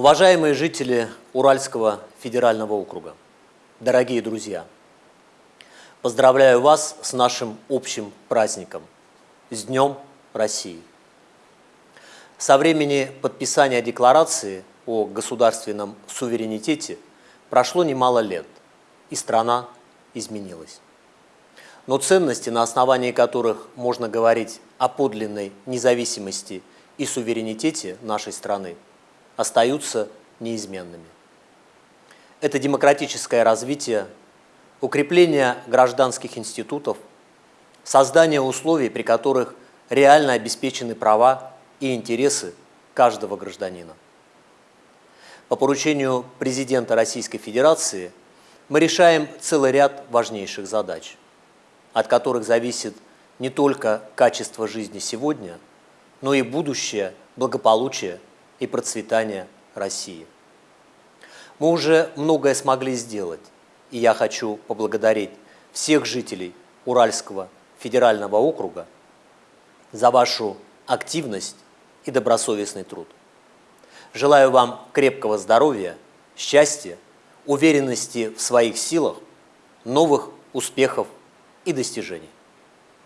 Уважаемые жители Уральского федерального округа, дорогие друзья, поздравляю вас с нашим общим праздником, с Днем России. Со времени подписания декларации о государственном суверенитете прошло немало лет, и страна изменилась. Но ценности, на основании которых можно говорить о подлинной независимости и суверенитете нашей страны, остаются неизменными. Это демократическое развитие, укрепление гражданских институтов, создание условий, при которых реально обеспечены права и интересы каждого гражданина. По поручению президента Российской Федерации мы решаем целый ряд важнейших задач, от которых зависит не только качество жизни сегодня, но и будущее благополучие и процветание России. Мы уже многое смогли сделать, и я хочу поблагодарить всех жителей Уральского федерального округа за вашу активность и добросовестный труд. Желаю вам крепкого здоровья, счастья, уверенности в своих силах, новых успехов и достижений.